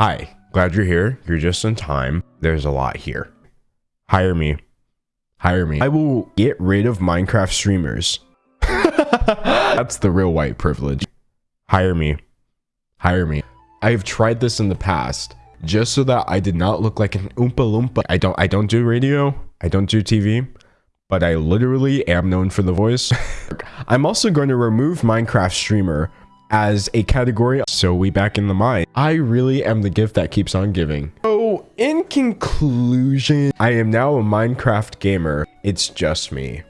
Hi, glad you're here. You're just in time. There's a lot here. Hire me. Hire me. I will get rid of Minecraft streamers. That's the real white privilege. Hire me. Hire me. I've tried this in the past just so that I did not look like an oompa loompa. I don't I don't do radio. I don't do TV, but I literally am known for the voice. I'm also going to remove Minecraft streamer as a category. So we back in the mind. I really am the gift that keeps on giving. So in conclusion i am now a minecraft gamer. It's just me